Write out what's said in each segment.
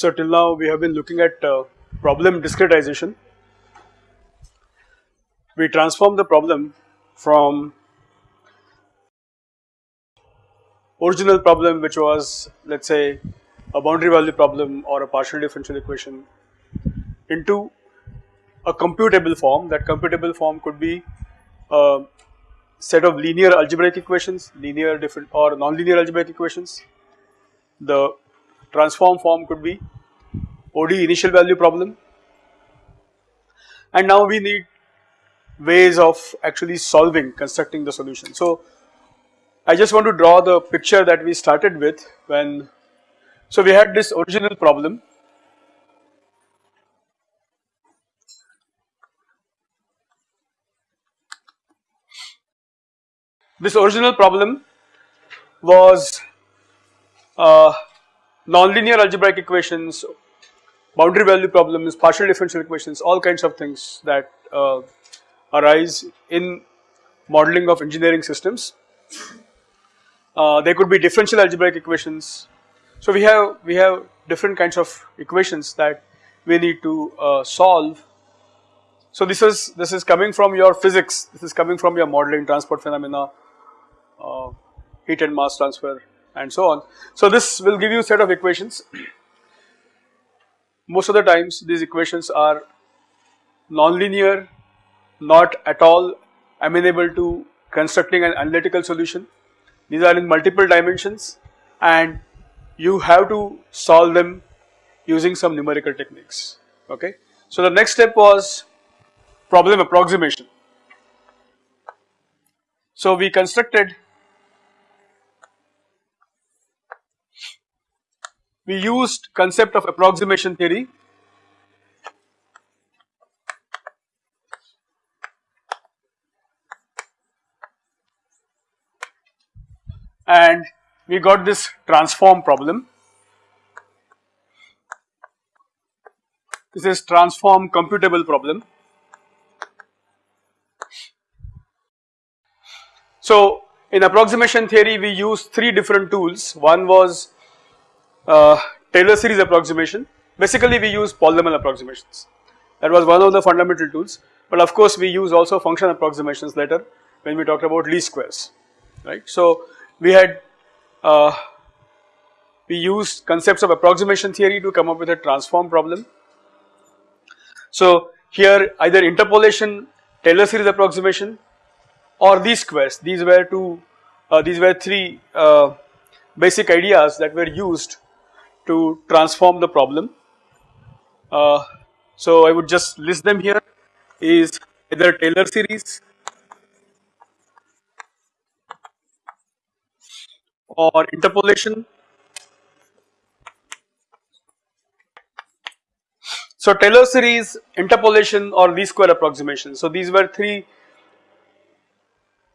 So till now we have been looking at uh, problem discretization. We transform the problem from original problem which was let us say a boundary value problem or a partial differential equation into a computable form that computable form could be a set of linear algebraic equations, linear different or nonlinear algebraic equations. The transform form could be ODE initial value problem and now we need ways of actually solving constructing the solution. So I just want to draw the picture that we started with when so we had this original problem This original problem was uh, nonlinear algebraic equations, boundary value problems, partial differential equations, all kinds of things that uh, arise in modeling of engineering systems. Uh, there could be differential algebraic equations. So we have we have different kinds of equations that we need to uh, solve. So this is this is coming from your physics. This is coming from your modeling transport phenomena, uh, heat and mass transfer and so on. So this will give you set of equations. Most of the times these equations are nonlinear, not at all amenable to constructing an analytical solution. These are in multiple dimensions and you have to solve them using some numerical techniques, okay. So the next step was problem approximation. So we constructed we used concept of approximation theory and we got this transform problem. This is transform computable problem. So in approximation theory we used three different tools. One was uh, Taylor series approximation. Basically we use polynomial approximations. That was one of the fundamental tools. But of course we use also function approximations later when we talked about least squares, right. So we had uh, we used concepts of approximation theory to come up with a transform problem. So here either interpolation, Taylor series approximation or least squares, these were two, uh, these were three uh, basic ideas that were used to transform the problem. Uh, so I would just list them here is either Taylor series or interpolation. So Taylor series, interpolation or least square approximation. So these were three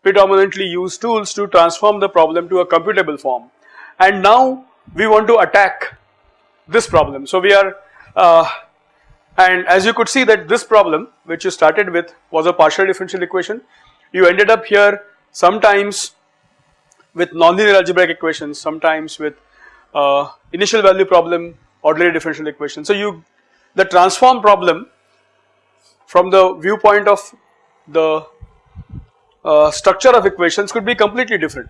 predominantly used tools to transform the problem to a computable form and now we want to attack this problem. So we are uh, and as you could see that this problem which you started with was a partial differential equation you ended up here sometimes with nonlinear algebraic equations sometimes with uh, initial value problem ordinary differential equation. So you the transform problem from the viewpoint of the uh, structure of equations could be completely different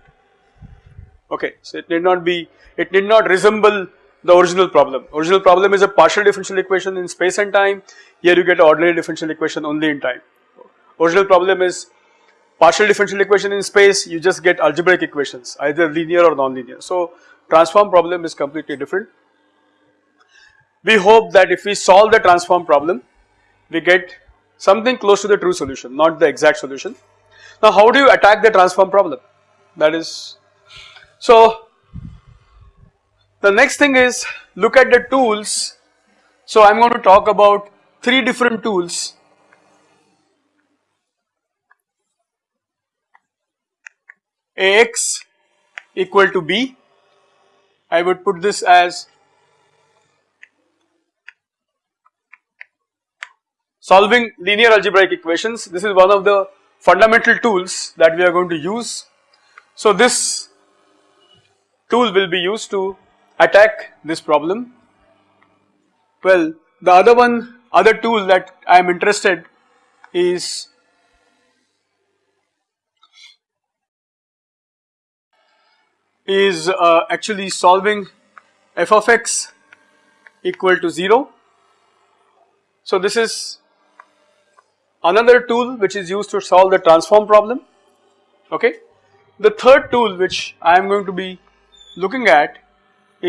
okay. So it need not be it need not resemble the original problem. Original problem is a partial differential equation in space and time here you get an ordinary differential equation only in time. Original problem is partial differential equation in space you just get algebraic equations either linear or non-linear. So transform problem is completely different. We hope that if we solve the transform problem we get something close to the true solution not the exact solution. Now how do you attack the transform problem that is so the next thing is look at the tools. So I am going to talk about three different tools Ax equal to B. I would put this as solving linear algebraic equations. This is one of the fundamental tools that we are going to use. So this tool will be used to attack this problem. Well, the other one, other tool that I am interested is is uh, actually solving f of x equal to 0. So this is another tool which is used to solve the transform problem okay. The third tool which I am going to be looking at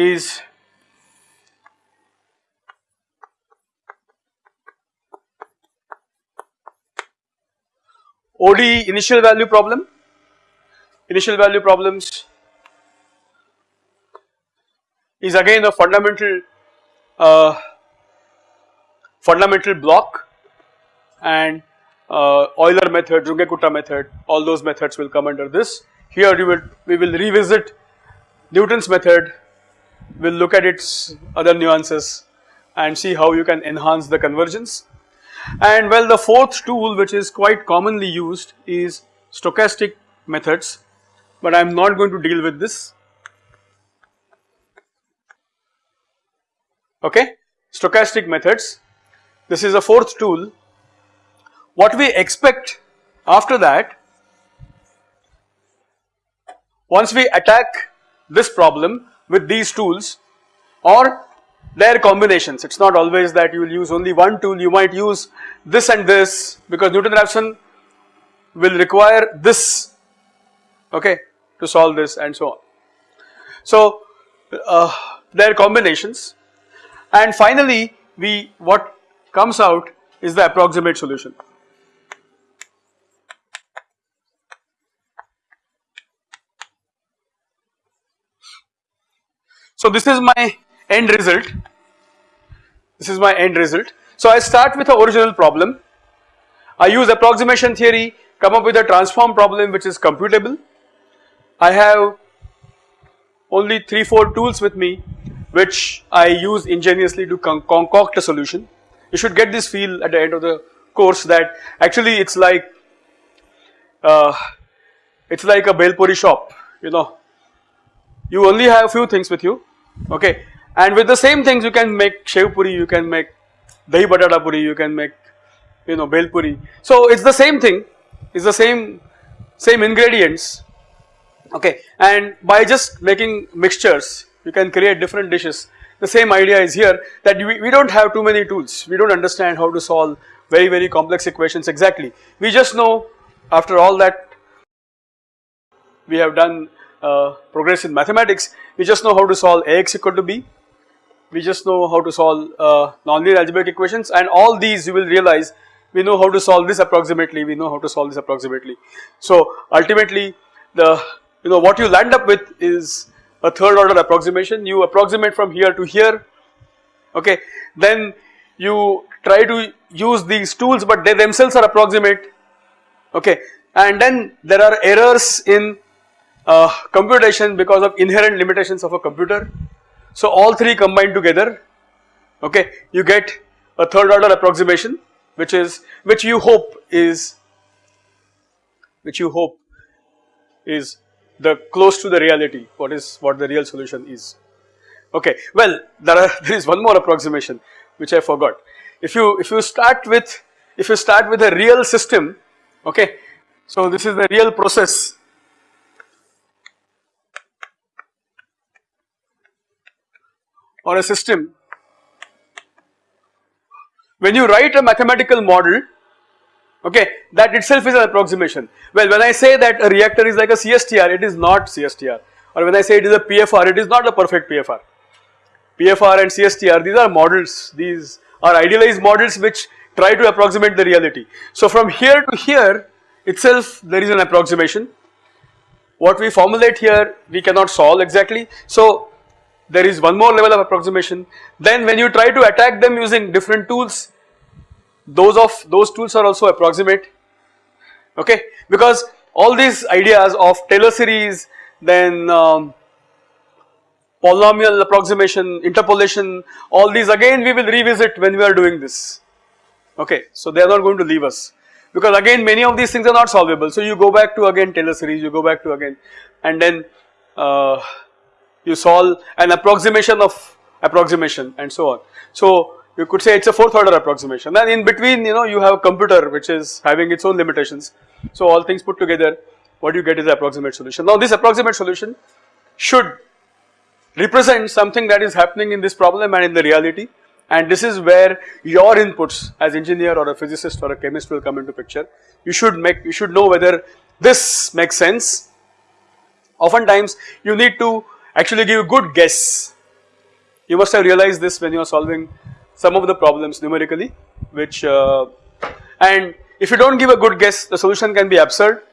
is ODE initial value problem. Initial value problems is again a fundamental uh, fundamental block and uh, Euler method, Runge-Kutta method, all those methods will come under this. Here you will we will revisit Newton's method, we will look at its other nuances and see how you can enhance the convergence. And well the fourth tool which is quite commonly used is stochastic methods, but I am not going to deal with this. Okay, stochastic methods. This is a fourth tool. What we expect after that, once we attack this problem with these tools or their combinations. It is not always that you will use only one tool, you might use this and this because Newton-Raphson will require this okay to solve this and so on. So uh, their combinations and finally we what comes out is the approximate solution. So this is my end result, this is my end result. So I start with the original problem, I use approximation theory, come up with a transform problem which is computable. I have only 3-4 tools with me which I use ingeniously to con concoct a solution. You should get this feel at the end of the course that actually it's like uh, it's like a Belpuri shop you know you only have few things with you okay? And with the same things you can make shev puri you can make dahi batata puri you can make you know bel puri. So it's the same thing it's the same same ingredients okay? And by just making mixtures you can create different dishes. The same idea is here that we, we don't have too many tools. We don't understand how to solve very very complex equations exactly. We just know after all that we have done uh, progress in mathematics, we just know how to solve Ax equal to b, we just know how to solve uh, nonlinear algebraic equations. And all these you will realize we know how to solve this approximately, we know how to solve this approximately. So ultimately the you know what you land up with is a third order approximation, you approximate from here to here. Okay. Then you try to use these tools but they themselves are approximate. Okay. And then there are errors in uh, computation because of inherent limitations of a computer. So all three combined together okay you get a third order approximation which is which you hope is which you hope is the close to the reality what is what the real solution is. Okay well there are there is one more approximation which I forgot. If you if you start with if you start with a real system okay so this is the real process or a system, when you write a mathematical model okay that itself is an approximation. Well when I say that a reactor is like a CSTR it is not CSTR or when I say it is a PFR it is not a perfect PFR. PFR and CSTR these are models these are idealized models which try to approximate the reality. So from here to here itself there is an approximation what we formulate here we cannot solve exactly. So there is one more level of approximation. Then when you try to attack them using different tools those of those tools are also approximate. Okay? Because all these ideas of Taylor series then um, polynomial approximation interpolation all these again we will revisit when we are doing this. Okay? So they are not going to leave us. Because again many of these things are not solvable. So you go back to again Taylor series you go back to again. And then uh, you solve an approximation of approximation and so on. So you could say it's a fourth order approximation and in between you know you have a computer which is having its own limitations. So all things put together what you get is the approximate solution. Now this approximate solution should represent something that is happening in this problem and in the reality and this is where your inputs as engineer or a physicist or a chemist will come into picture. You should make you should know whether this makes sense. Oftentimes you need to actually give a good guess. You must have realized this when you are solving some of the problems numerically which uh, and if you do not give a good guess the solution can be absurd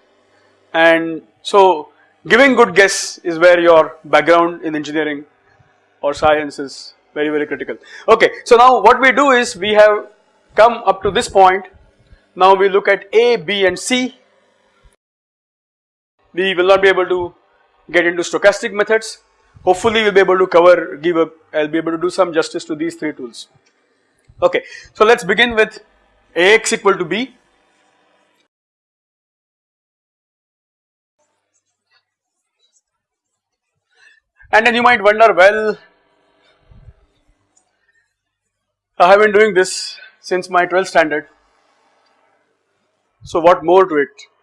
and so giving good guess is where your background in engineering or science is very very critical. Okay, so now what we do is we have come up to this point now we look at A, B and C we will not be able to get into stochastic methods hopefully we will be able to cover give a I will be able to do some justice to these three tools. Okay, so let us begin with Ax equal to B. And then you might wonder well I have been doing this since my 12th standard so what more to it?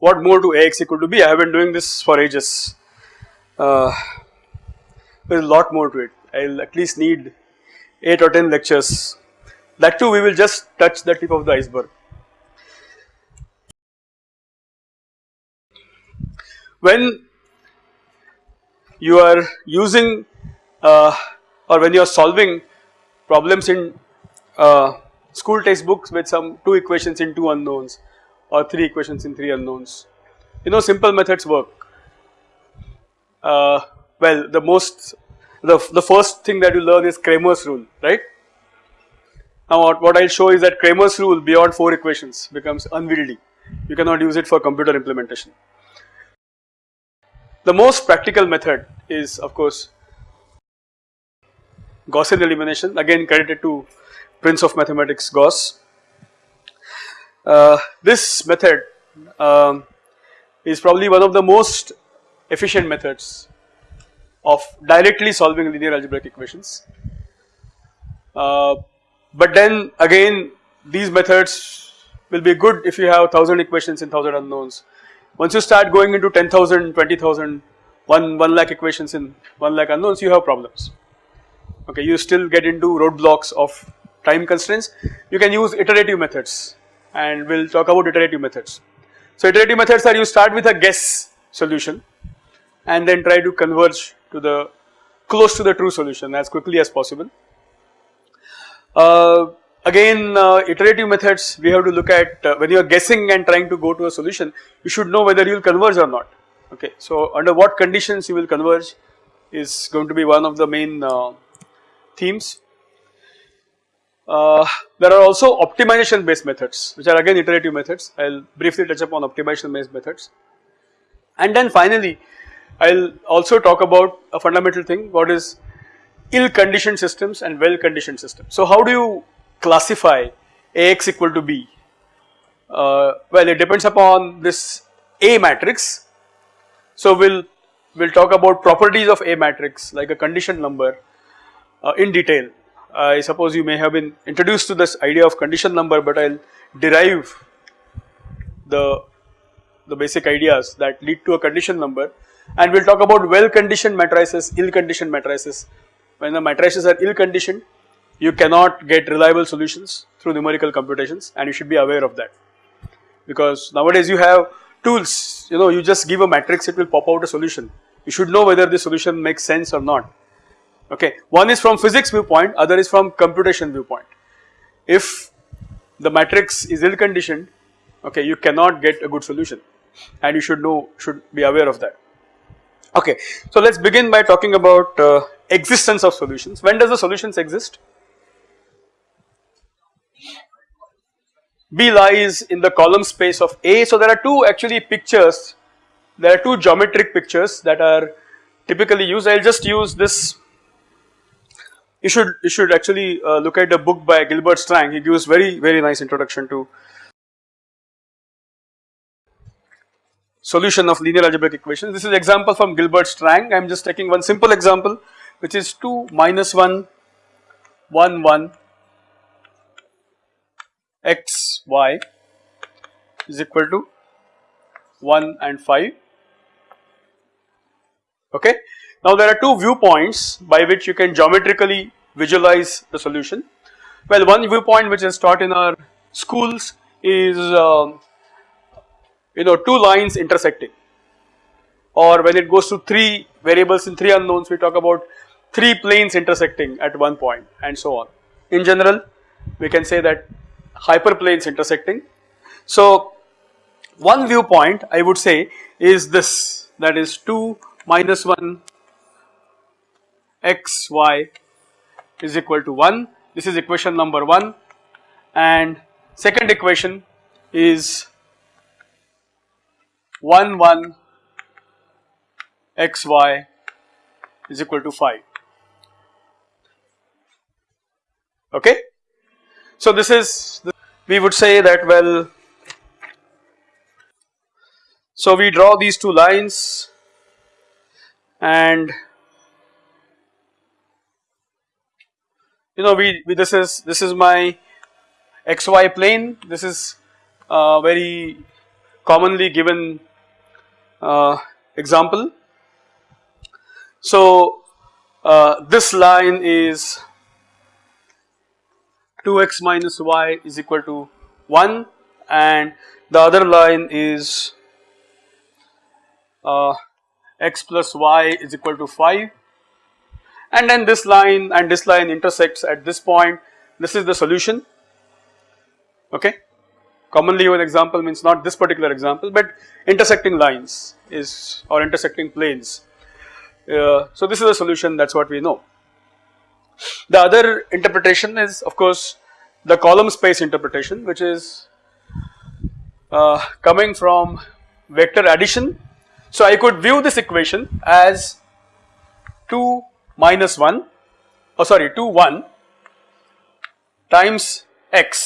What more do Ax equal to B? I have been doing this for ages. Uh, there is a lot more to it. I will at least need 8 or 10 lectures. That too we will just touch the tip of the iceberg. When you are using uh, or when you are solving problems in uh, school textbooks with some 2 equations in 2 unknowns or 3 equations in 3 unknowns, you know simple methods work. Uh, well the most the, the first thing that you learn is Cramer's rule right. Now what, what I will show is that Cramer's rule beyond 4 equations becomes unwieldy you cannot use it for computer implementation. The most practical method is of course Gaussian elimination again credited to prince of mathematics Gauss. Uh, this method um, is probably one of the most efficient methods of directly solving linear algebraic equations. Uh, but then again these methods will be good if you have 1000 equations in 1000 unknowns. Once you start going into 10,000, 20,000, 1, 1 lakh equations in 1 lakh unknowns you have problems. Okay, you still get into roadblocks of time constraints. You can use iterative methods and we will talk about iterative methods. So iterative methods are you start with a guess solution and then try to converge to the close to the true solution as quickly as possible. Uh, again uh, iterative methods we have to look at uh, when you are guessing and trying to go to a solution you should know whether you will converge or not okay. So under what conditions you will converge is going to be one of the main uh, themes. Uh, there are also optimization based methods which are again iterative methods I will briefly touch upon optimization based methods and then finally I will also talk about a fundamental thing what is ill conditioned systems and well conditioned systems. So how do you classify Ax equal to B? Uh, well it depends upon this A matrix. So we will we'll talk about properties of A matrix like a condition number uh, in detail. I suppose you may have been introduced to this idea of condition number but I will derive the, the basic ideas that lead to a condition number and we will talk about well conditioned matrices, ill conditioned matrices. When the matrices are ill conditioned, you cannot get reliable solutions through numerical computations and you should be aware of that. Because nowadays you have tools, you know, you just give a matrix, it will pop out a solution. You should know whether the solution makes sense or not. Okay, one is from physics viewpoint, other is from computation viewpoint. If the matrix is ill conditioned, okay, you cannot get a good solution and you should know, should be aware of that. Okay, so let us begin by talking about uh, existence of solutions. When does the solutions exist? B lies in the column space of A. So there are two actually pictures, there are two geometric pictures that are typically used. I will just use this. You should you should actually uh, look at the book by Gilbert Strang. He gives very very nice introduction to solution of linear algebraic equations. This is example from Gilbert Strang. I am just taking one simple example which is 2 minus 1 1 1 x y is equal to 1 and 5 okay. Now there are two viewpoints by which you can geometrically visualize the solution. Well one viewpoint which is taught in our schools is uh, you know two lines intersecting or when it goes to 3 variables in 3 unknowns we talk about 3 planes intersecting at one point and so on. In general we can say that hyperplanes intersecting. So one viewpoint I would say is this that is 2 minus 1 x y is equal to 1 this is equation number 1 and second equation is 1 1 x y is equal to 5 okay. So this is we would say that well so we draw these two lines and you know we, we this is this is my xy plane this is uh, very commonly given uh, example. So uh, this line is 2x minus y is equal to 1 and the other line is uh, x plus y is equal to 5 and then this line and this line intersects at this point. This is the solution. Okay? Commonly one example means not this particular example but intersecting lines is or intersecting planes. Uh, so this is the solution that is what we know. The other interpretation is of course the column space interpretation which is uh, coming from vector addition. So I could view this equation as 2 minus 1 oh sorry 2 1 times x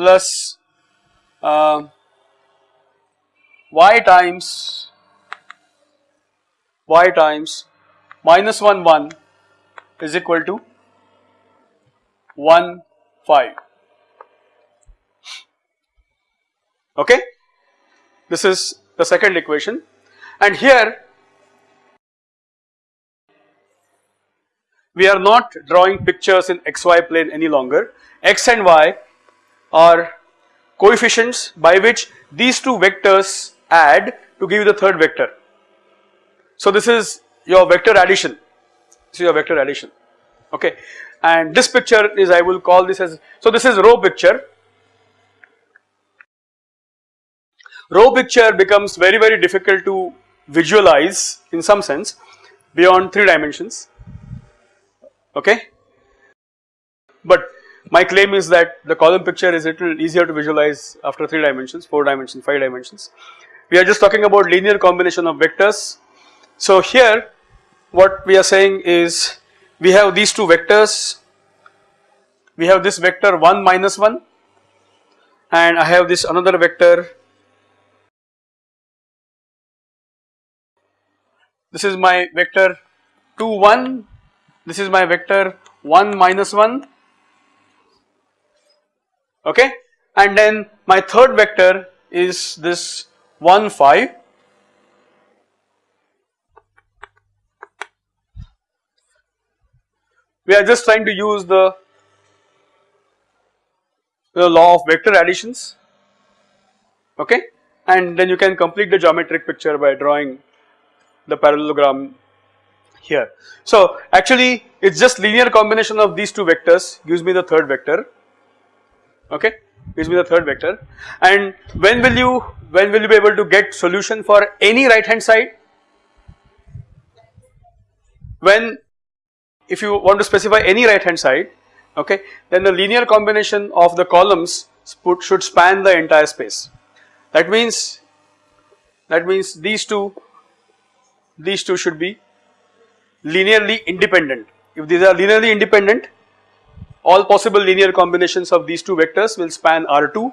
plus uh, y times y times minus 1 1 is equal to 1 5 okay? This is the second equation. And here we are not drawing pictures in xy plane any longer. X and y are coefficients by which these two vectors add to give you the third vector. So this is your vector addition. This is your vector addition. Okay. And this picture is I will call this as so this is row picture. Row picture becomes very very difficult to visualize in some sense beyond 3 dimensions okay. But my claim is that the column picture is a little easier to visualize after 3 dimensions, 4 dimensions, 5 dimensions. We are just talking about linear combination of vectors. So here what we are saying is we have these two vectors, we have this vector 1 minus 1 and I have this another vector this is my vector 2 1 this is my vector 1 minus 1 okay? And then my third vector is this 1 5 we are just trying to use the, the law of vector additions. Okay? And then you can complete the geometric picture by drawing the parallelogram here. So actually it is just linear combination of these two vectors. Gives me the third vector. Okay? Gives me the third vector. And when will you when will you be able to get solution for any right hand side? When if you want to specify any right hand side okay then the linear combination of the columns should span the entire space. That means that means these two these two should be linearly independent. If these are linearly independent, all possible linear combinations of these two vectors will span R2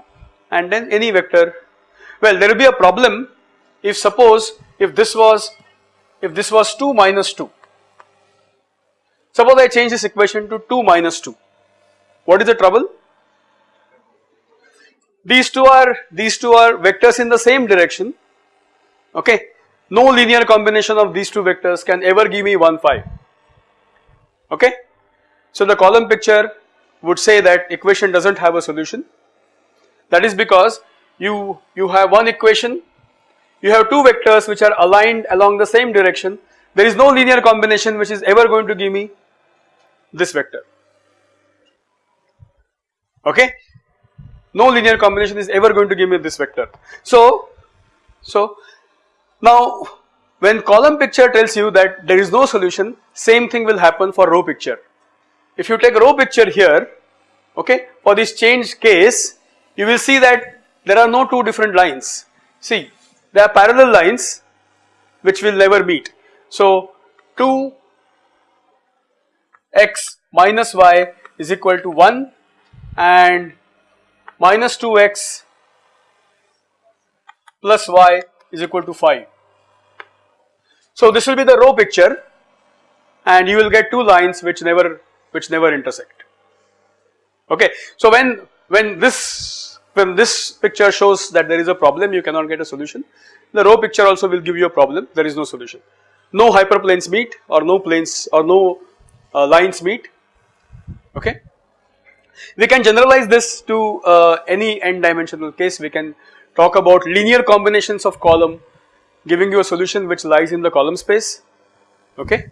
and then any vector. Well, there will be a problem if suppose if this was if this was 2 minus 2. Suppose I change this equation to 2 minus 2. What is the trouble? These two are these two are vectors in the same direction. Okay. No linear combination of these two vectors can ever give me 1 5. Okay. So the column picture would say that equation does not have a solution. That is because you you have one equation you have two vectors which are aligned along the same direction there is no linear combination which is ever going to give me this vector okay no linear combination is ever going to give me this vector so so now when column picture tells you that there is no solution same thing will happen for row picture if you take row picture here okay for this changed case you will see that there are no two different lines see they are parallel lines which will never meet. So 2 x minus y is equal to 1 and minus 2x plus y is equal to 5. So this will be the row picture and you will get two lines which never which never intersect. Okay. So when when this when this picture shows that there is a problem you cannot get a solution. The row picture also will give you a problem there is no solution. No hyperplanes meet or no planes or no uh, lines meet okay. We can generalize this to uh, any n dimensional case we can talk about linear combinations of column giving you a solution which lies in the column space okay?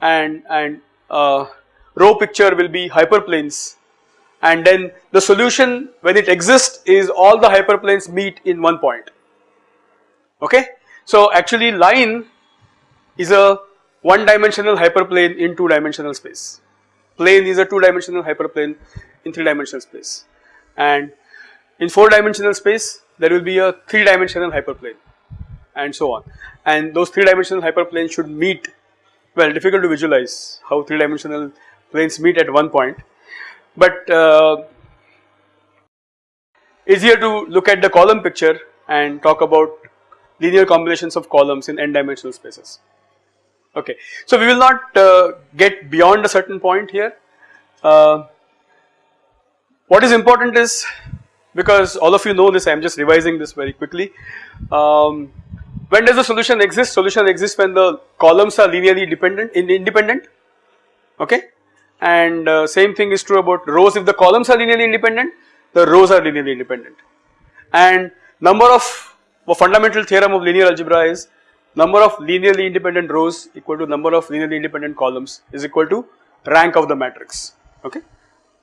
And and uh, row picture will be hyperplanes. And then the solution when it exists is all the hyperplanes meet in one point okay. So actually line is a one dimensional hyperplane in two dimensional space. Plane is a two dimensional hyperplane in three dimensional space. And in four dimensional space there will be a three dimensional hyperplane and so on and those three dimensional hyperplanes should meet well difficult to visualize how three dimensional planes meet at one point but uh, easier to look at the column picture and talk about linear combinations of columns in n dimensional spaces. Okay, so we will not uh, get beyond a certain point here. Uh, what is important is because all of you know this I am just revising this very quickly. Um, when does the solution exist? Solution exists when the columns are linearly dependent in independent okay and uh, same thing is true about rows if the columns are linearly independent the rows are linearly independent and number of a fundamental theorem of linear algebra is number of linearly independent rows equal to number of linearly independent columns is equal to rank of the matrix okay.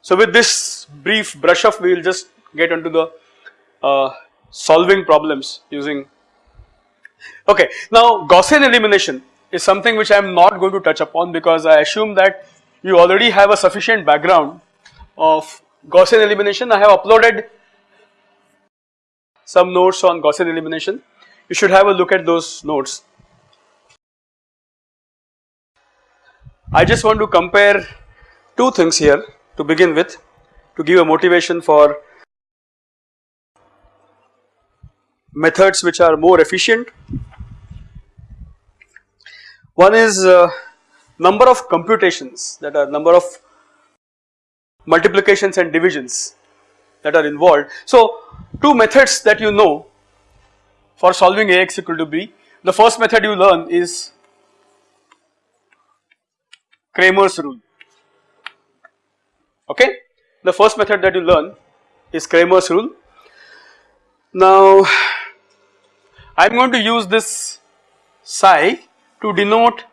So with this brief brush off we will just get into the uh, solving problems using okay. Now Gaussian elimination is something which I am not going to touch upon because I assume that you already have a sufficient background of Gaussian elimination. I have uploaded some notes on Gaussian elimination. You should have a look at those notes. I just want to compare two things here to begin with to give a motivation for methods which are more efficient. One is uh, number of computations that are number of multiplications and divisions that are involved. So two methods that you know for solving Ax equal to B. The first method you learn is Cramer's rule okay. The first method that you learn is Cramer's rule. Now I am going to use this psi to denote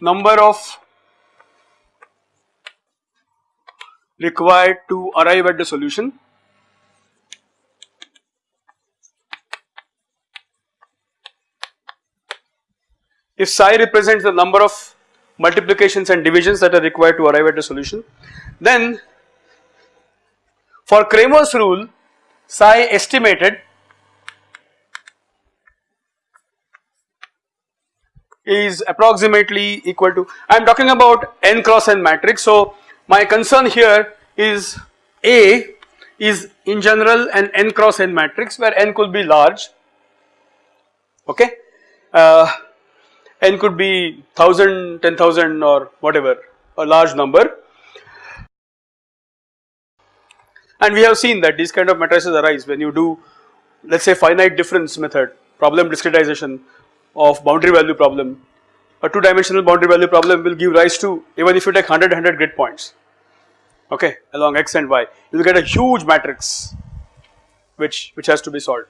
number of required to arrive at the solution. If psi represents the number of multiplications and divisions that are required to arrive at the solution, then for Cramer's rule psi estimated is approximately equal to I am talking about n cross n matrix. So my concern here is A is in general an n cross n matrix where n could be large okay? Uh, n could be 1000, 10,000 or whatever a large number. And we have seen that these kind of matrices arise when you do let us say finite difference method problem discretization of boundary value problem a two dimensional boundary value problem will give rise to even if you take 100 100 grid points okay along x and y you will get a huge matrix which which has to be solved.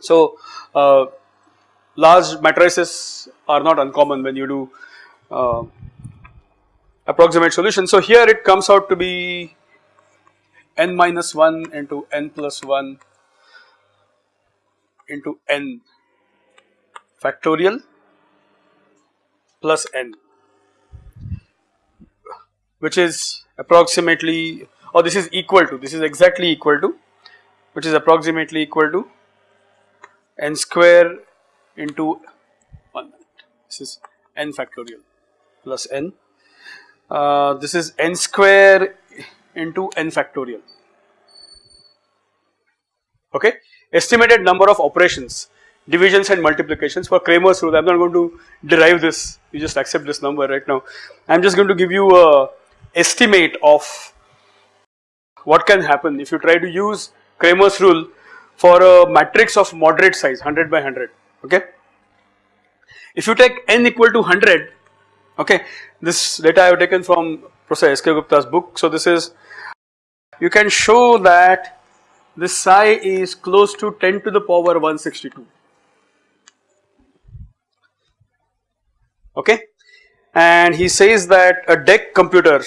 So uh, large matrices are not uncommon when you do uh, approximate solution. So here it comes out to be n minus 1 into n plus 1 into n factorial plus n which is approximately or this is equal to this is exactly equal to which is approximately equal to n square into 1 this is n factorial plus n. Uh, this is n square into n factorial. Okay? Estimated number of operations divisions and multiplications for Cramer's rule I am not going to derive this you just accept this number right now I am just going to give you a estimate of what can happen if you try to use Cramer's rule for a matrix of moderate size 100 by 100 okay. If you take n equal to 100 okay this data I have taken from Professor S.K. Gupta's book so this is you can show that this psi is close to 10 to the power 162 okay and he says that a DEC computer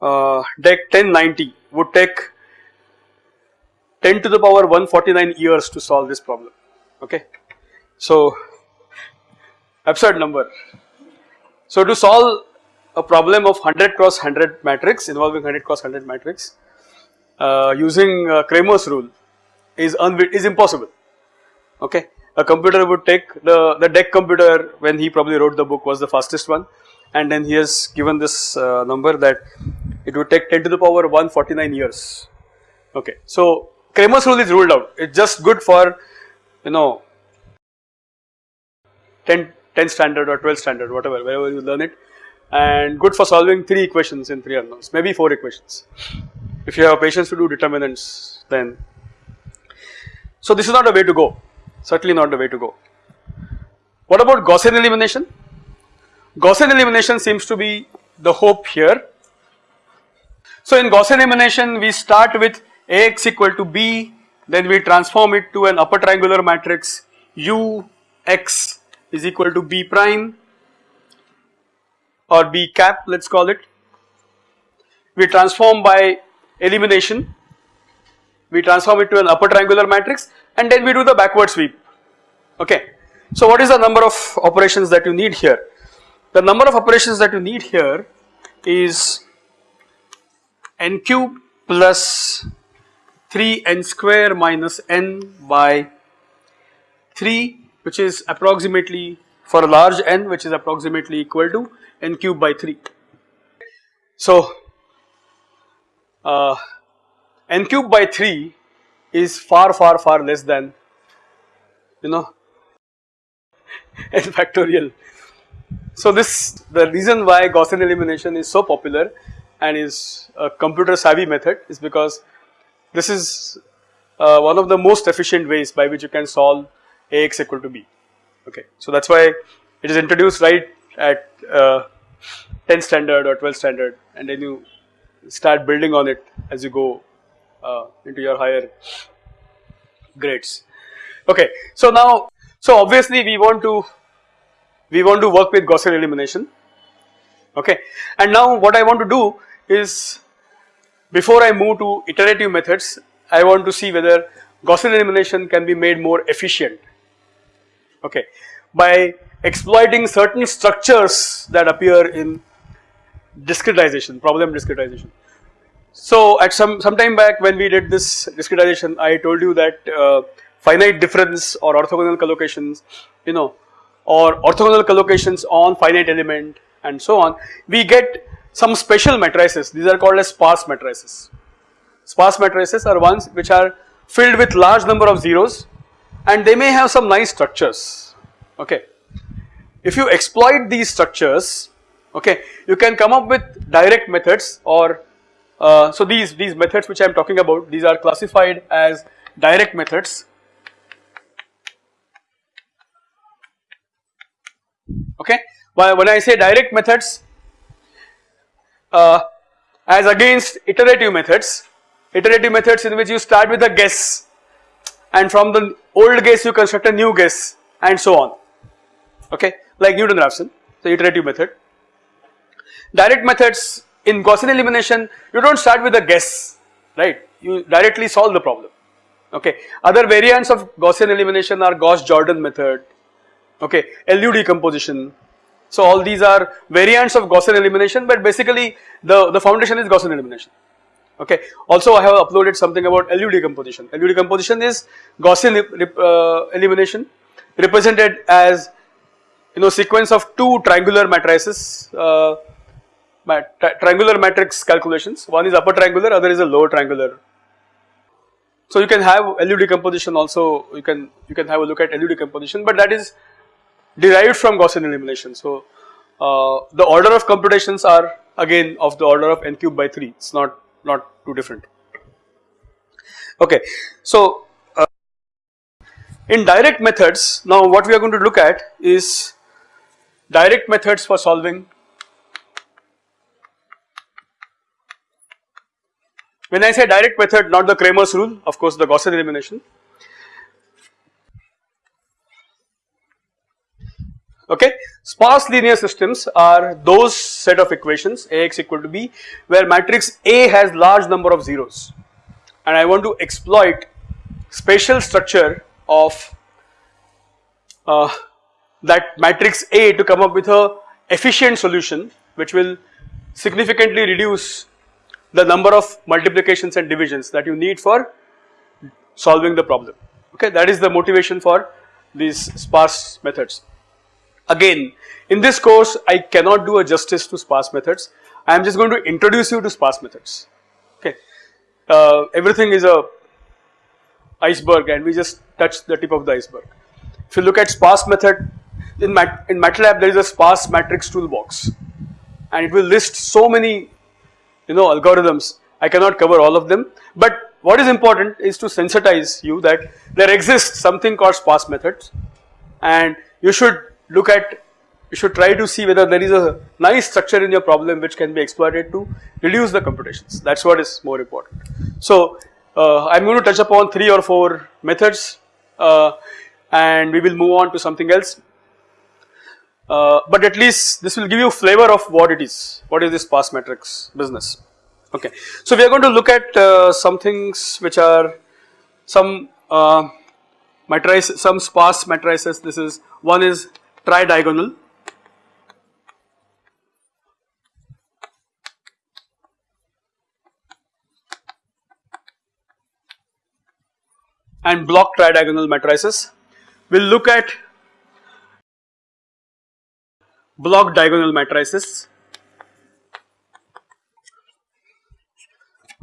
uh, DEC 1090 would take 10 to the power 149 years to solve this problem okay. So absurd number. So to solve a problem of 100 cross 100 matrix involving 100 cross 100 matrix uh, using uh, Cramer's rule is is impossible okay. A computer would take the, the DEC computer when he probably wrote the book was the fastest one. And then he has given this uh, number that it would take 10 to the power 149 years. Okay. So Cramer's rule is ruled out. It is just good for you know 10, 10 standard or 12 standard whatever wherever you learn it. And good for solving 3 equations in 3 unknowns maybe 4 equations. If you have patience to do determinants then. So this is not a way to go certainly not the way to go. What about Gaussian elimination? Gaussian elimination seems to be the hope here. So in Gaussian elimination we start with Ax equal to b then we transform it to an upper triangular matrix u x is equal to b prime or b cap let us call it. We transform by elimination we transform it to an upper triangular matrix and then we do the backward sweep okay. So what is the number of operations that you need here? The number of operations that you need here is n cube plus 3 n square minus n by 3 which is approximately for a large n which is approximately equal to n cube by 3. So uh, n cube by 3 is far far far less than you know n factorial. So this the reason why Gaussian elimination is so popular and is a computer savvy method is because this is uh, one of the most efficient ways by which you can solve Ax equal to b okay. So that is why it is introduced right at uh, 10 standard or 12 standard and then you start building on it as you go uh, into your higher grades. Okay, so now, so obviously we want to, we want to work with Gaussian elimination, okay. And now what I want to do is, before I move to iterative methods, I want to see whether Gaussian elimination can be made more efficient, okay, by exploiting certain structures that appear in discretization, problem discretization. So at some some time back when we did this discretization I told you that uh, finite difference or orthogonal collocations you know or orthogonal collocations on finite element and so on we get some special matrices these are called as sparse matrices. Sparse matrices are ones which are filled with large number of zeros and they may have some nice structures okay. If you exploit these structures okay you can come up with direct methods or uh, so these these methods which I am talking about these are classified as direct methods. Okay? When I say direct methods uh, as against iterative methods iterative methods in which you start with a guess and from the old guess you construct a new guess and so on. Okay? Like Newton-Raphson the iterative method. Direct methods in Gaussian elimination you do not start with a guess right you directly solve the problem okay other variants of Gaussian elimination are Gauss-Jordan method okay LU decomposition so all these are variants of Gaussian elimination but basically the, the foundation is Gaussian elimination okay. Also I have uploaded something about LU decomposition. LU decomposition is Gaussian uh, elimination represented as you know sequence of two triangular matrices uh, mat triangular matrix calculations one is upper triangular other is a lower triangular. So you can have LU decomposition also you can you can have a look at LU decomposition but that is derived from Gaussian elimination. So uh, the order of computations are again of the order of n cube by 3 it is not not too different. Okay, so uh, in direct methods now what we are going to look at is direct methods for solving when I say direct method not the Cramer's rule of course the Gaussian elimination okay. Sparse linear systems are those set of equations Ax equal to b where matrix A has large number of zeros and I want to exploit spatial structure of uh, that matrix A to come up with a efficient solution which will significantly reduce the number of multiplications and divisions that you need for solving the problem okay that is the motivation for these sparse methods. Again in this course I cannot do a justice to sparse methods I am just going to introduce you to sparse methods okay. Uh, everything is a iceberg and we just touch the tip of the iceberg. If you look at sparse method in, Mat in MATLAB there is a sparse matrix toolbox and it will list so many you know algorithms. I cannot cover all of them. But what is important is to sensitize you that there exists something called sparse methods. And you should look at you should try to see whether there is a nice structure in your problem which can be exploited to reduce the computations. That is what is more important. So uh, I am going to touch upon 3 or 4 methods uh, and we will move on to something else uh, but at least this will give you flavor of what it is, what is this sparse matrix business okay. So we are going to look at uh, some things which are some uh, matrices, some sparse matrices this is one is tridiagonal and block tridiagonal matrices. We will look at block diagonal matrices.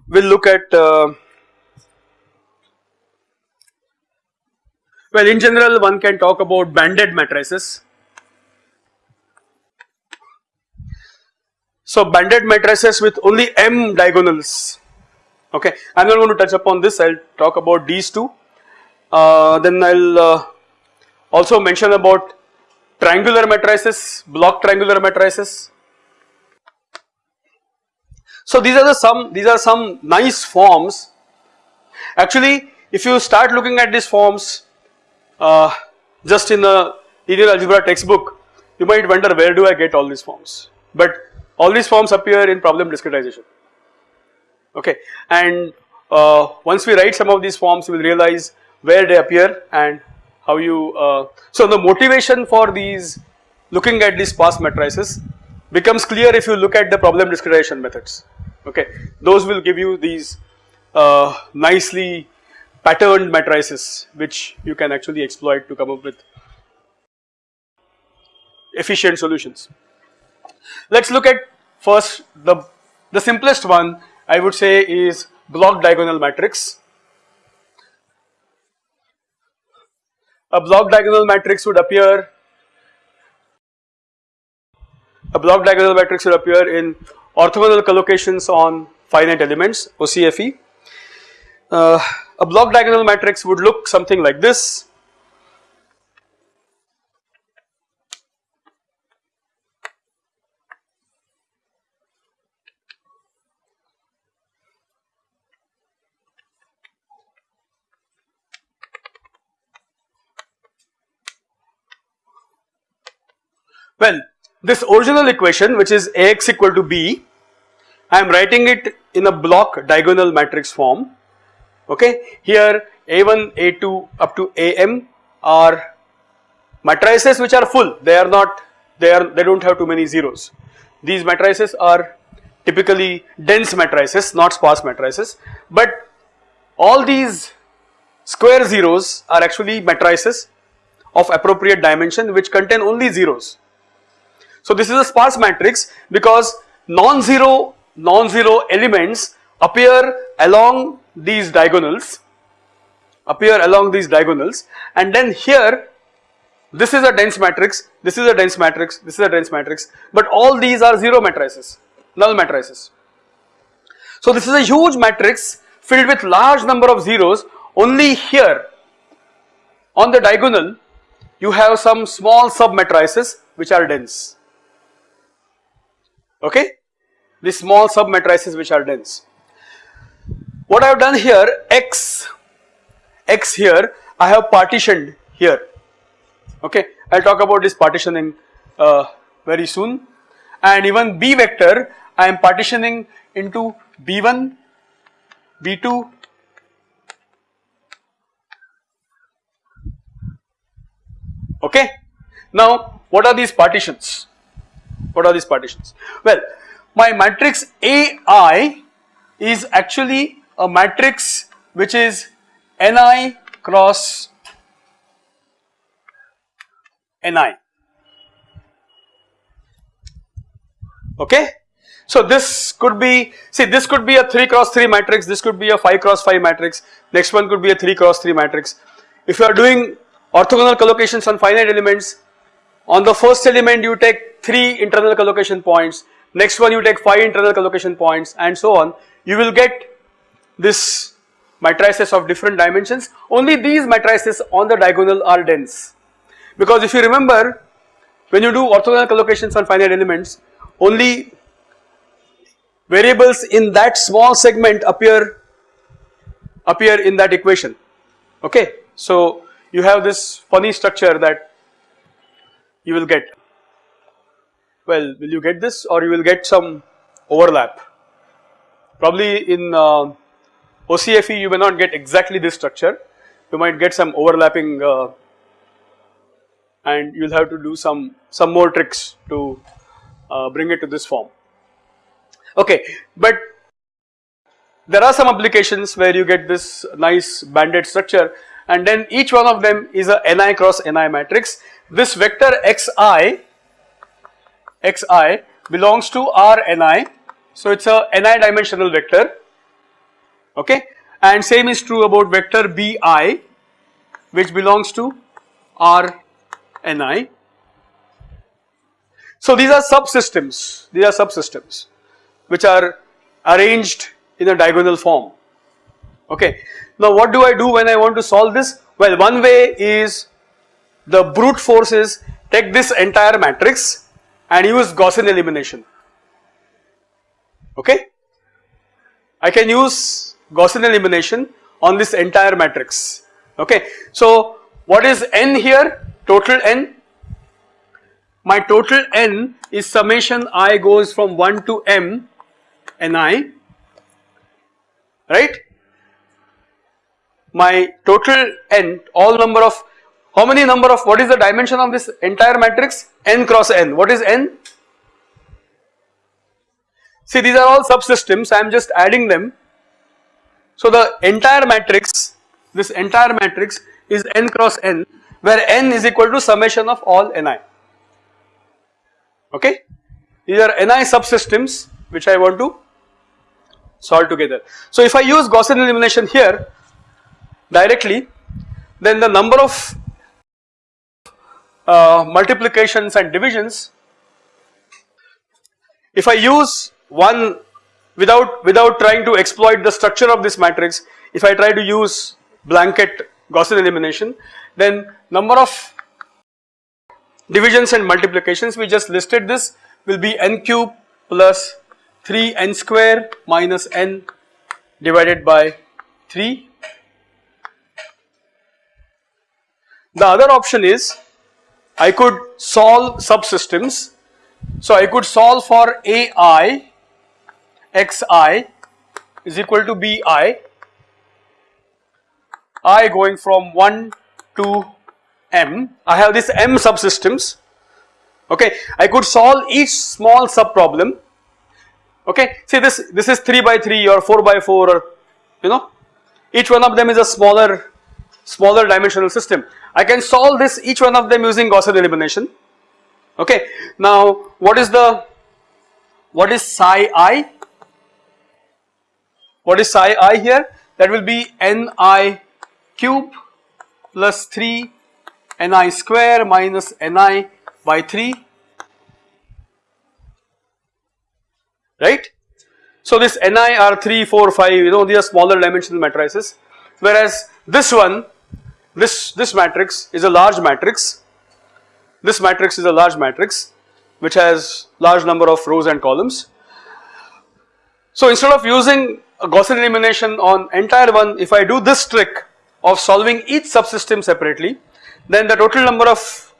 We will look at uh, well in general one can talk about banded matrices. So banded matrices with only m diagonals okay I am not going to touch upon this I will talk about these two uh, then I will uh, also mention about triangular matrices, block triangular matrices. So these are the some these are some nice forms. Actually, if you start looking at these forms uh, just in the linear algebra textbook, you might wonder where do I get all these forms. But all these forms appear in problem discretization. Okay, and uh, once we write some of these forms, we will realize where they appear and how you, uh, so the motivation for these looking at these sparse matrices becomes clear if you look at the problem discretization methods, okay. Those will give you these uh, nicely patterned matrices which you can actually exploit to come up with efficient solutions. Let us look at first the, the simplest one I would say is block diagonal matrix a block diagonal matrix would appear a block diagonal matrix would appear in orthogonal collocations on finite elements OCFE. Uh, a block diagonal matrix would look something like this Well, this original equation which is Ax equal to B, I am writing it in a block diagonal matrix form. Okay, here A1, A2 up to Am are matrices which are full. They are not. They are. They don't have too many zeros. These matrices are typically dense matrices, not sparse matrices. But all these square zeros are actually matrices of appropriate dimension which contain only zeros. So this is a sparse matrix because non-zero non-zero elements appear along these diagonals appear along these diagonals. And then here this is a dense matrix this is a dense matrix this is a dense matrix. But all these are zero matrices null matrices. So this is a huge matrix filled with large number of zeros. Only here on the diagonal you have some small sub matrices which are dense okay? The small sub matrices which are dense. What I have done here x x here I have partitioned here. Okay? I will talk about this partitioning uh, very soon. And even b vector I am partitioning into b1 b2 okay? Now what are these partitions what are these partitions? Well, my matrix AI is actually a matrix which is Ni cross Ni. Okay. So this could be, see this could be a 3 cross 3 matrix, this could be a 5 cross 5 matrix, next one could be a 3 cross 3 matrix. If you are doing orthogonal collocations on finite elements, on the first element you take 3 internal collocation points, next one you take 5 internal collocation points and so on. You will get this matrices of different dimensions. Only these matrices on the diagonal are dense. Because if you remember when you do orthogonal collocations on finite elements only variables in that small segment appear appear in that equation okay. So you have this funny structure that you will get. Well will you get this or you will get some overlap? Probably in uh, OCFE you may not get exactly this structure. You might get some overlapping uh, and you will have to do some some more tricks to uh, bring it to this form. Okay but there are some applications where you get this nice banded structure and then each one of them is a ni cross ni matrix. This vector xi xi belongs to Rni. So it is a ni dimensional vector. Okay? And same is true about vector bi which belongs to Rni. So these are subsystems, these are subsystems which are arranged in a diagonal form okay. Now what do I do when I want to solve this? Well one way is the brute force is take this entire matrix and use Gaussian elimination okay. I can use Gaussian elimination on this entire matrix okay. So what is n here total n my total n is summation i goes from 1 to m ni right my total n all number of how many number of what is the dimension of this entire matrix? n cross n. What is n? See these are all subsystems. I am just adding them. So the entire matrix this entire matrix is n cross n where n is equal to summation of all ni. Okay? These are ni subsystems which I want to solve together. So if I use Gaussian elimination here directly then the number of uh, multiplications and divisions if I use one without without trying to exploit the structure of this matrix if I try to use blanket Gaussian elimination then number of divisions and multiplications we just listed this will be n cube plus 3 n square minus n divided by 3. The other option is I could solve subsystems. So I could solve for AI xi is equal to bi i going from 1 to m. I have this m subsystems okay. I could solve each small sub problem okay. See this this is 3 by 3 or 4 by 4 or you know each one of them is a smaller smaller dimensional system. I can solve this each one of them using Gaussian elimination okay. Now what is the what is psi i? What is psi i here? That will be ni cube plus 3 ni square minus ni by 3 right. So this ni are 3, 4, 5 you know these are smaller dimensional matrices whereas this one this this matrix is a large matrix this matrix is a large matrix which has large number of rows and columns. So instead of using a Gaussian elimination on entire one if I do this trick of solving each subsystem separately then the total number of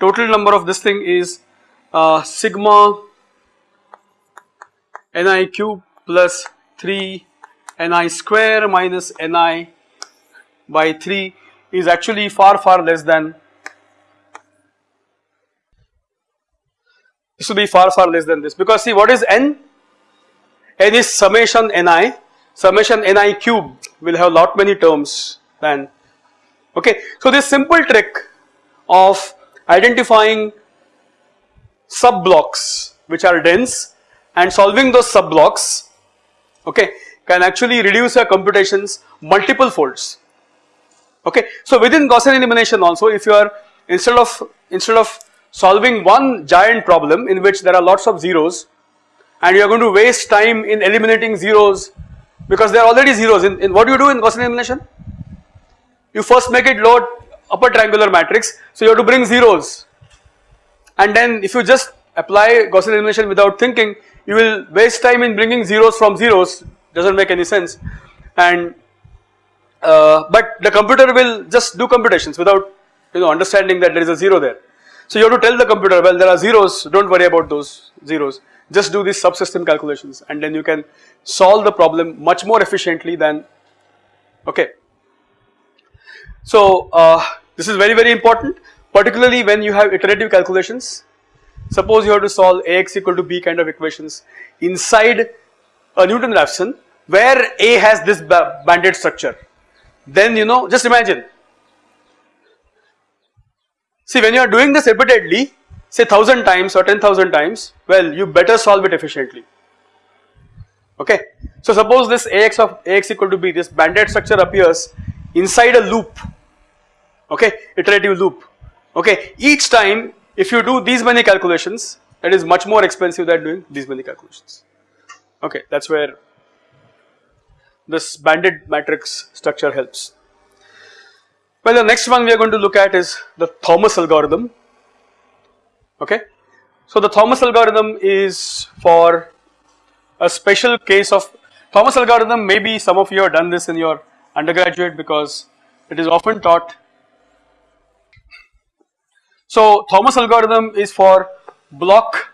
total number of this thing is uh, sigma ni cube plus 3 ni square minus ni by 3 is actually far far less than this will be far far less than this because see what is n? n is summation ni summation ni cube will have lot many terms than okay. So this simple trick of identifying sub blocks which are dense and solving those sub blocks okay can actually reduce your computations multiple folds okay. So within Gaussian elimination also if you are instead of instead of solving one giant problem in which there are lots of zeros and you are going to waste time in eliminating zeros because there are already zeros in, in what do you do in Gaussian elimination you first make it load upper triangular matrix. So you have to bring zeros and then if you just apply Gaussian elimination without thinking you will waste time in bringing zeros from zeros does not make any sense and uh, but the computer will just do computations without you know understanding that there is a zero there. So you have to tell the computer well there are zeros do not worry about those zeros just do these subsystem calculations and then you can solve the problem much more efficiently than okay. So uh, this is very very important particularly when you have iterative calculations. Suppose you have to solve Ax equal to B kind of equations inside a Newton-Raphson where A has this banded structure. Then you know just imagine. See when you are doing this repeatedly say 1000 times or 10,000 times well you better solve it efficiently. Okay. So suppose this Ax of Ax equal to B this banded structure appears inside a loop. Okay? Iterative loop. Okay? Each time if you do these many calculations that is much more expensive than doing these many calculations. Okay? That is where this banded matrix structure helps. Well the next one we are going to look at is the Thomas algorithm okay. So the Thomas algorithm is for a special case of Thomas algorithm maybe some of you have done this in your undergraduate because it is often taught so Thomas algorithm is for block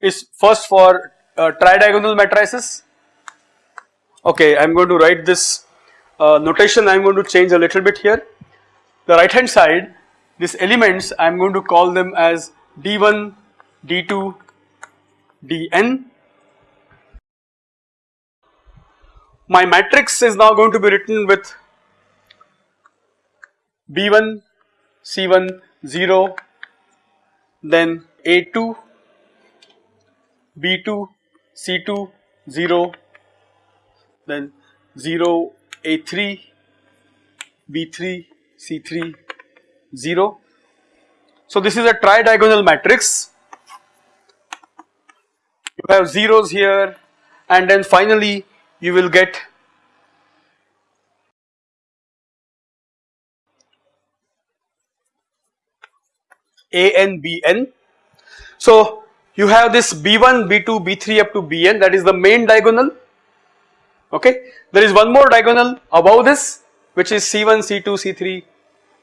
is first for uh, tridiagonal matrices. Okay, I am going to write this uh, notation I am going to change a little bit here. The right hand side these elements I am going to call them as d1, d2, dn. My matrix is now going to be written with B1, C1, 0, then A2, B2, C2, 0, then 0, A3, B3, C3, 0. So this is a tri-diagonal matrix. You have zeros here and then finally you will get an bn. So you have this b1 b2 b3 up to bn that is the main diagonal okay. There is one more diagonal above this which is c1 c2 c3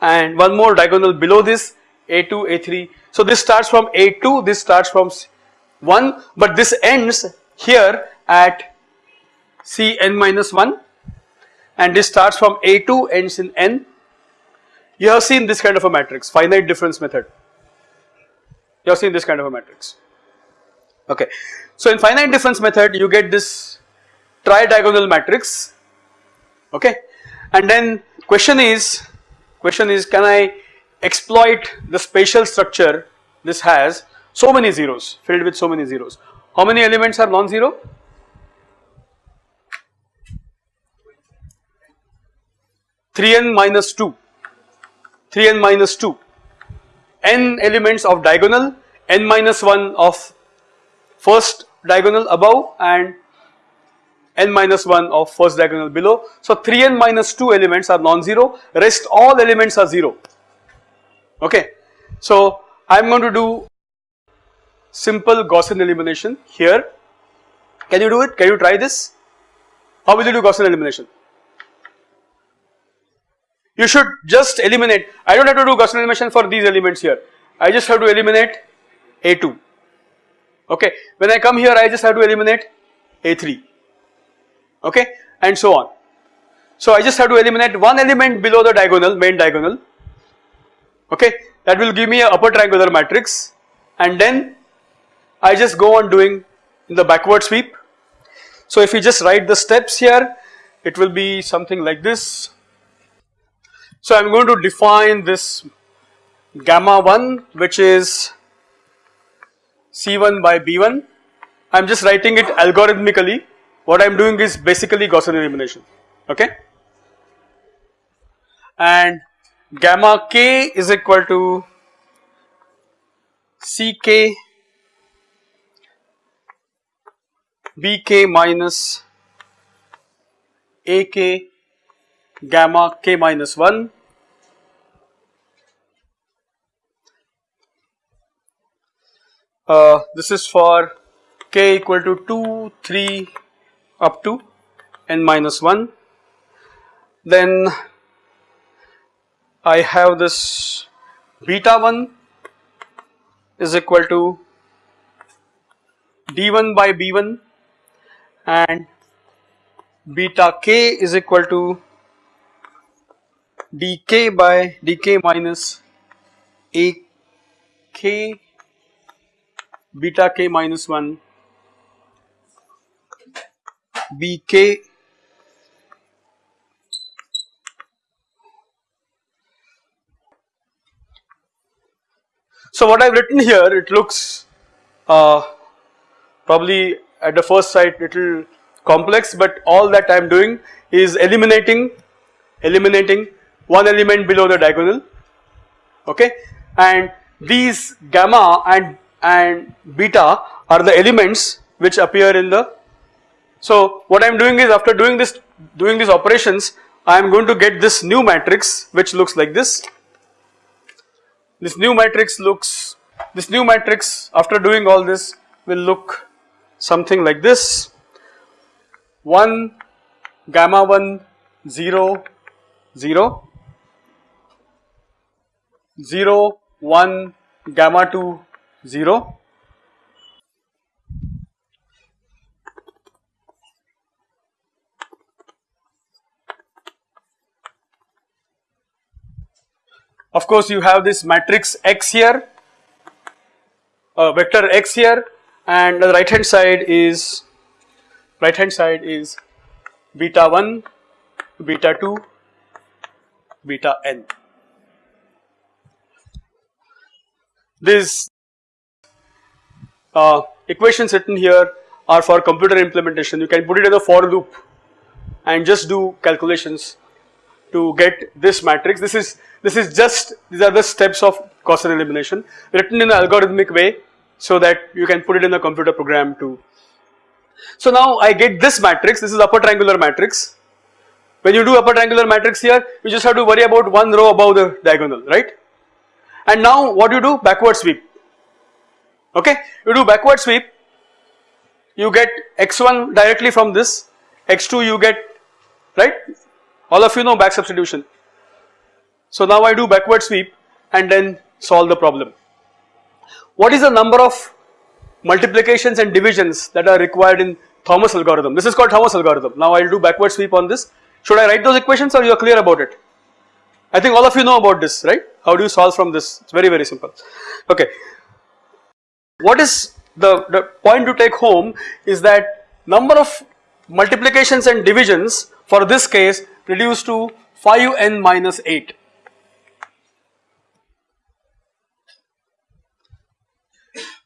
and one more diagonal below this a2 a3. So this starts from a2 this starts from 1 but this ends here at cn minus 1 and this starts from a2 ends in n. You have seen this kind of a matrix finite difference method you have seen this kind of a matrix okay. So in finite difference method you get this tri-diagonal matrix. Okay. And then question is question is can I exploit the spatial structure this has so many zeros filled with so many zeros? How many elements are non-zero? 3n minus 2 3n minus 2 n elements of diagonal n minus 1 of first diagonal above and n minus 1 of first diagonal below. So 3n minus 2 elements are non-zero rest all elements are 0 okay. So I am going to do simple Gaussian elimination here. Can you do it? Can you try this? How will you do Gaussian elimination? You should just eliminate. I do not have to do Gaussian elimination for these elements here. I just have to eliminate A2 okay. When I come here I just have to eliminate A3 okay? And so on. So I just have to eliminate one element below the diagonal main diagonal. Okay? That will give me a upper triangular matrix. And then I just go on doing in the backward sweep. So if you just write the steps here it will be something like this. So I am going to define this gamma 1 which is C1 by B1. I am just writing it algorithmically. What I am doing is basically Gaussian elimination, okay. And gamma k is equal to Ck Bk minus Ak gamma k minus 1 uh, this is for k equal to 2 3 up to n minus 1 then I have this beta 1 is equal to d1 by b1 and beta k is equal to dk by dk minus a k beta k minus 1 bk So what I have written here it looks uh, probably at the first sight little complex but all that I am doing is eliminating eliminating one element below the diagonal. Okay? And these gamma and and beta are the elements which appear in the so what I am doing is after doing this doing these operations I am going to get this new matrix which looks like this. This new matrix looks this new matrix after doing all this will look something like this. 1 gamma 1 0 0 0 1 gamma 2 0 Of course, you have this matrix X here, uh, vector X here, and the right hand side is right hand side is beta 1, beta 2, beta n. These uh, equations written here are for computer implementation. You can put it in a for loop and just do calculations to get this matrix. This is this is just these are the steps of Gaussian elimination written in an algorithmic way so that you can put it in a computer program too. So now I get this matrix. This is upper triangular matrix. When you do upper triangular matrix here, you just have to worry about one row above the diagonal, right? And now what do you do? Backward sweep. Okay, you do backward sweep. You get x1 directly from this, x2 you get right all of you know back substitution. So now I do backward sweep and then solve the problem. What is the number of multiplications and divisions that are required in Thomas algorithm? This is called Thomas algorithm. Now I will do backward sweep on this. Should I write those equations or you are clear about it? I think all of you know about this, right? How do you solve from this? It's very, very simple. Okay. What is the, the point to take home is that number of multiplications and divisions for this case reduced to 5n minus 8.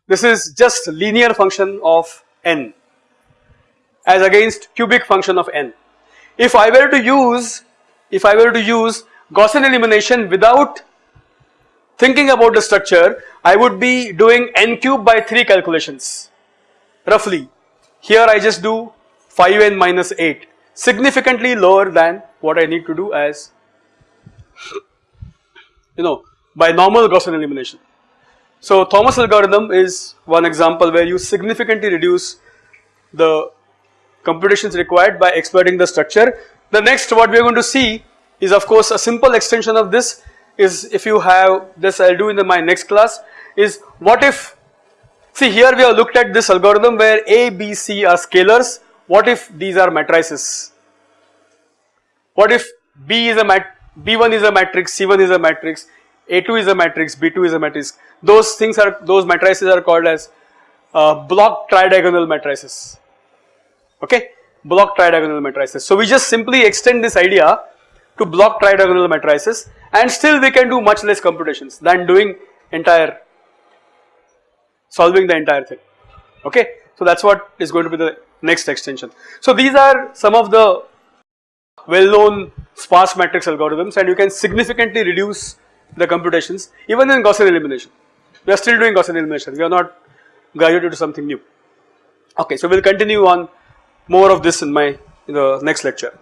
This is just linear function of n as against cubic function of n. If I were to use, if I were to use Gaussian elimination without thinking about the structure, I would be doing n cube by 3 calculations roughly. Here I just do 5n minus 8 significantly lower than what I need to do as you know by normal Gaussian elimination. So Thomas algorithm is one example where you significantly reduce the computations required by exploiting the structure. The next what we are going to see is of course a simple extension of this is if you have this I will do in the, my next class is what if see here we have looked at this algorithm where A, B, C are scalars what if these are matrices? What if B is a mat B1 is a matrix, C1 is a matrix, A2 is a matrix, B2 is a matrix. Those things are those matrices are called as uh, block tridiagonal matrices. Okay, block tridiagonal matrices. So we just simply extend this idea to block tridiagonal matrices and still we can do much less computations than doing entire solving the entire thing. Okay, so that's what is going to be the next extension. So these are some of the well known sparse matrix algorithms and you can significantly reduce the computations even in Gaussian elimination. We are still doing Gaussian elimination, we are not graduated to something new. Okay, so we will continue on more of this in my in the next lecture.